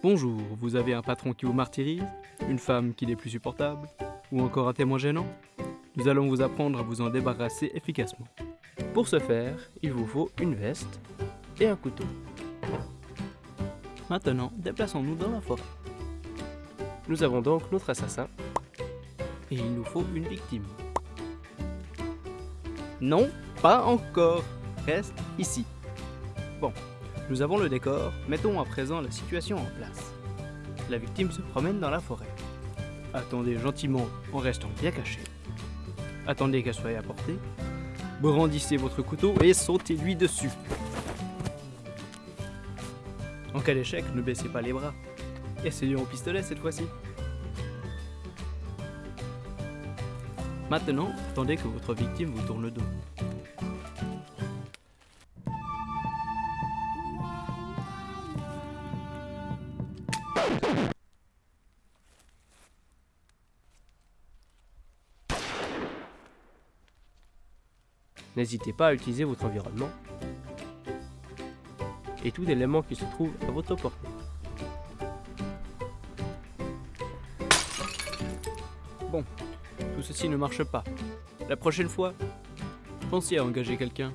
Bonjour, vous avez un patron qui vous martyrise Une femme qui n'est plus supportable Ou encore un témoin gênant Nous allons vous apprendre à vous en débarrasser efficacement. Pour ce faire, il vous faut une veste et un couteau. Maintenant, déplaçons-nous dans la forêt. Nous avons donc notre assassin. Et il nous faut une victime. Non, pas encore. Reste ici. Bon, nous avons le décor, mettons à présent la situation en place. La victime se promène dans la forêt. Attendez gentiment en restant bien caché. Attendez qu'elle soit à portée. Brandissez votre couteau et sautez-lui dessus. En cas d'échec, ne baissez pas les bras. Essayons au pistolet cette fois-ci. Maintenant, attendez que votre victime vous tourne le dos. N'hésitez pas à utiliser votre environnement et tout élément qui se trouve à votre portée. Bon, tout ceci ne marche pas. La prochaine fois, pensez à engager quelqu'un